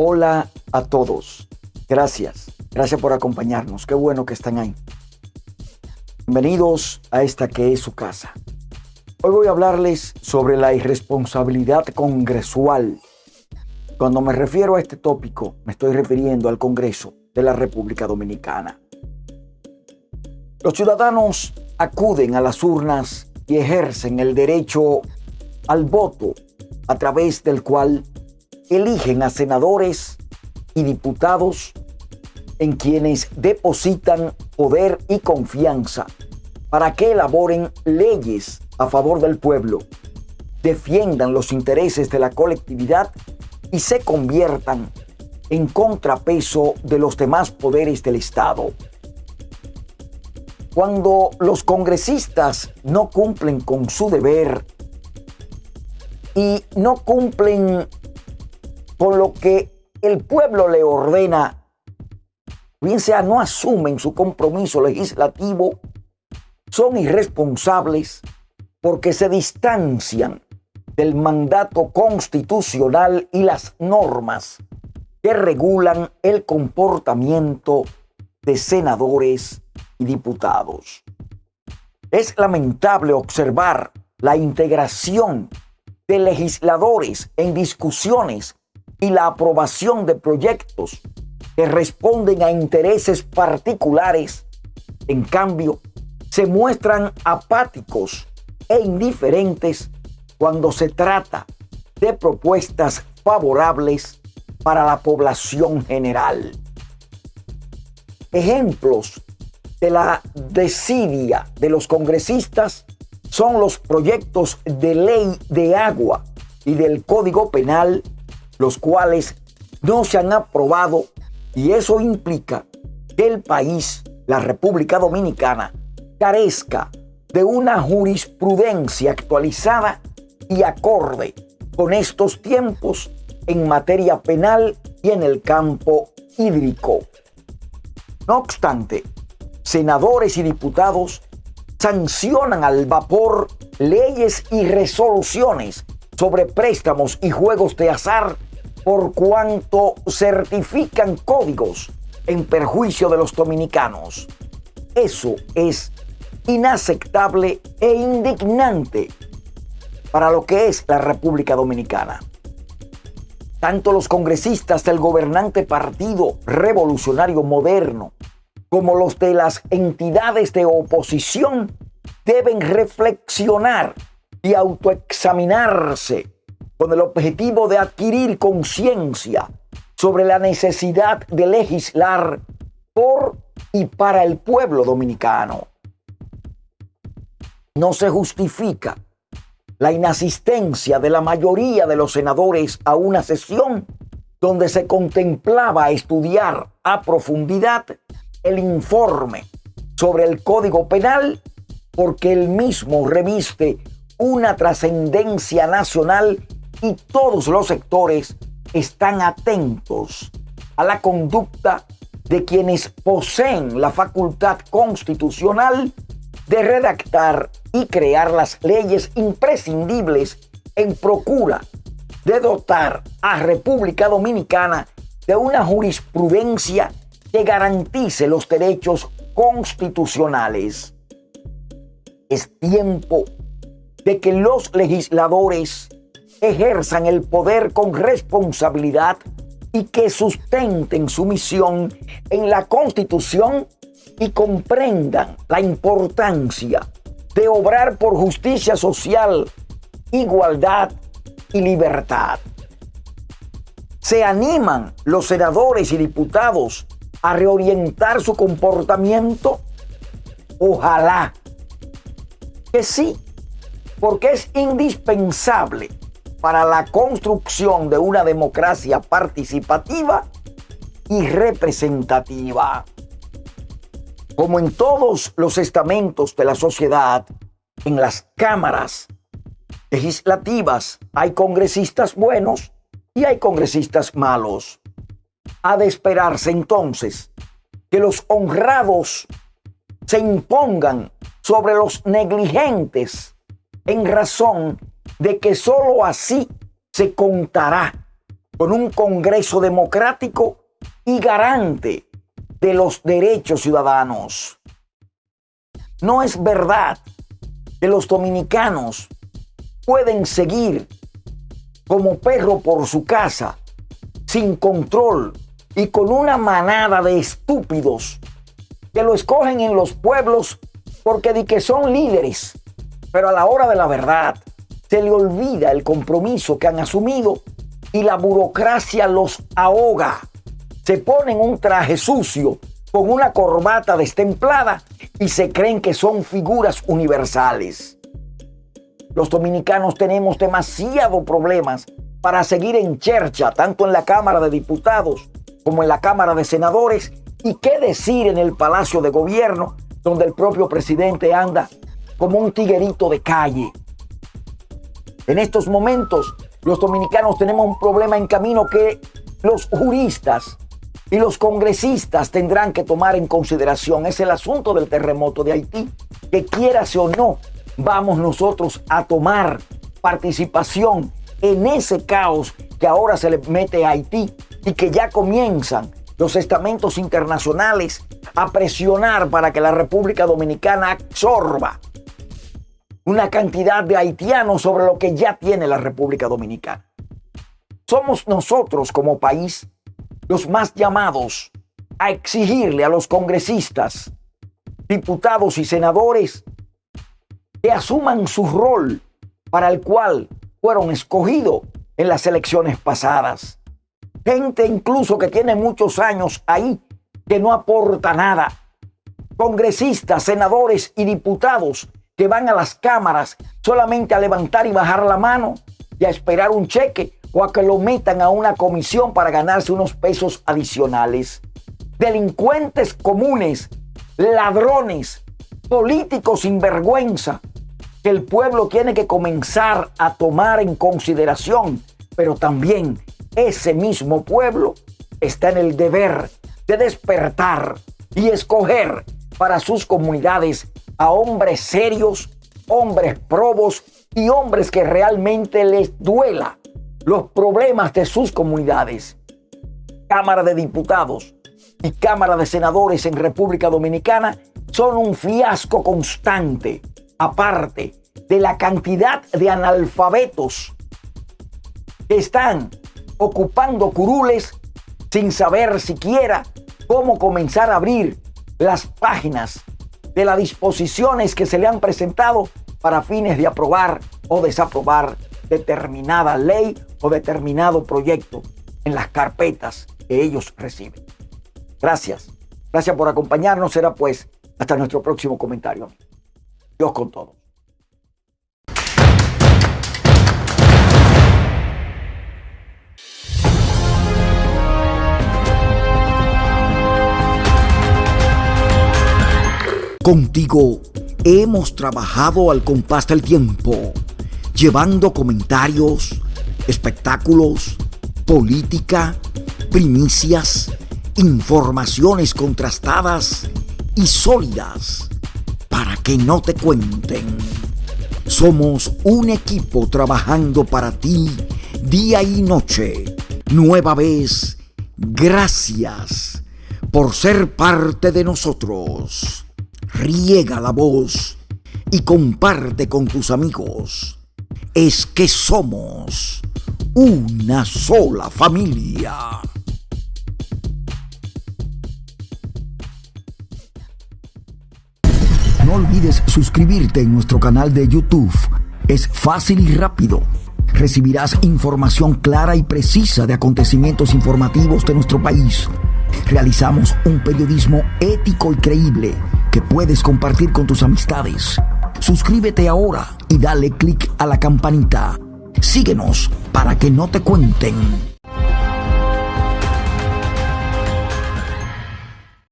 Hola a todos. Gracias. Gracias por acompañarnos. Qué bueno que están ahí. Bienvenidos a esta que es su casa. Hoy voy a hablarles sobre la irresponsabilidad congresual. Cuando me refiero a este tópico, me estoy refiriendo al Congreso de la República Dominicana. Los ciudadanos acuden a las urnas y ejercen el derecho al voto a través del cual eligen a senadores y diputados en quienes depositan poder y confianza para que elaboren leyes a favor del pueblo, defiendan los intereses de la colectividad y se conviertan en contrapeso de los demás poderes del Estado. Cuando los congresistas no cumplen con su deber y no cumplen con lo que el pueblo le ordena, bien sea no asumen su compromiso legislativo, son irresponsables porque se distancian del mandato constitucional y las normas que regulan el comportamiento de senadores y diputados. Es lamentable observar la integración de legisladores en discusiones y la aprobación de proyectos que responden a intereses particulares, en cambio, se muestran apáticos e indiferentes cuando se trata de propuestas favorables para la población general. Ejemplos de la desidia de los congresistas son los proyectos de ley de agua y del Código Penal los cuales no se han aprobado y eso implica que el país, la República Dominicana, carezca de una jurisprudencia actualizada y acorde con estos tiempos en materia penal y en el campo hídrico. No obstante, senadores y diputados sancionan al vapor leyes y resoluciones sobre préstamos y juegos de azar por cuanto certifican códigos en perjuicio de los dominicanos. Eso es inaceptable e indignante para lo que es la República Dominicana. Tanto los congresistas del gobernante Partido Revolucionario Moderno como los de las entidades de oposición deben reflexionar y autoexaminarse con el objetivo de adquirir conciencia sobre la necesidad de legislar por y para el pueblo dominicano. No se justifica la inasistencia de la mayoría de los senadores a una sesión donde se contemplaba estudiar a profundidad el informe sobre el Código Penal porque el mismo reviste una trascendencia nacional y todos los sectores están atentos a la conducta de quienes poseen la facultad constitucional de redactar y crear las leyes imprescindibles en procura de dotar a República Dominicana de una jurisprudencia que garantice los derechos constitucionales. Es tiempo de que los legisladores ejerzan el poder con responsabilidad y que sustenten su misión en la Constitución y comprendan la importancia de obrar por justicia social, igualdad y libertad. Se animan los senadores y diputados a reorientar su comportamiento. Ojalá que sí, porque es indispensable para la construcción de una democracia participativa y representativa. Como en todos los estamentos de la sociedad, en las cámaras legislativas hay congresistas buenos y hay congresistas malos. Ha de esperarse entonces que los honrados se impongan sobre los negligentes en razón de que sólo así se contará con un Congreso democrático y garante de los derechos ciudadanos. No es verdad que los dominicanos pueden seguir como perro por su casa, sin control y con una manada de estúpidos que lo escogen en los pueblos porque di que son líderes, pero a la hora de la verdad se le olvida el compromiso que han asumido y la burocracia los ahoga. Se ponen un traje sucio con una corbata destemplada y se creen que son figuras universales. Los dominicanos tenemos demasiados problemas para seguir en chercha, tanto en la Cámara de Diputados como en la Cámara de Senadores, y qué decir en el Palacio de Gobierno, donde el propio presidente anda como un tiguerito de calle. En estos momentos, los dominicanos tenemos un problema en camino que los juristas y los congresistas tendrán que tomar en consideración. Es el asunto del terremoto de Haití, que quieras o no, vamos nosotros a tomar participación en ese caos que ahora se le mete a Haití y que ya comienzan los estamentos internacionales a presionar para que la República Dominicana absorba una cantidad de haitianos sobre lo que ya tiene la República Dominicana. Somos nosotros como país los más llamados a exigirle a los congresistas, diputados y senadores que asuman su rol para el cual fueron escogidos en las elecciones pasadas. Gente incluso que tiene muchos años ahí que no aporta nada. Congresistas, senadores y diputados que van a las cámaras solamente a levantar y bajar la mano y a esperar un cheque o a que lo metan a una comisión para ganarse unos pesos adicionales. Delincuentes comunes, ladrones, políticos sin vergüenza, que el pueblo tiene que comenzar a tomar en consideración, pero también ese mismo pueblo está en el deber de despertar y escoger para sus comunidades a hombres serios, hombres probos y hombres que realmente les duela los problemas de sus comunidades. Cámara de Diputados y Cámara de Senadores en República Dominicana son un fiasco constante, aparte de la cantidad de analfabetos que están ocupando curules sin saber siquiera cómo comenzar a abrir las páginas de las disposiciones que se le han presentado para fines de aprobar o desaprobar determinada ley o determinado proyecto en las carpetas que ellos reciben. Gracias. Gracias por acompañarnos. Será pues hasta nuestro próximo comentario. Dios con todos. Contigo hemos trabajado al compás del tiempo, llevando comentarios, espectáculos, política, primicias, informaciones contrastadas y sólidas para que no te cuenten. Somos un equipo trabajando para ti día y noche. Nueva vez, gracias por ser parte de nosotros riega la voz y comparte con tus amigos. Es que somos una sola familia. No olvides suscribirte en nuestro canal de YouTube. Es fácil y rápido. Recibirás información clara y precisa de acontecimientos informativos de nuestro país. Realizamos un periodismo ético y creíble que puedes compartir con tus amistades. Suscríbete ahora y dale click a la campanita. Síguenos para que no te cuenten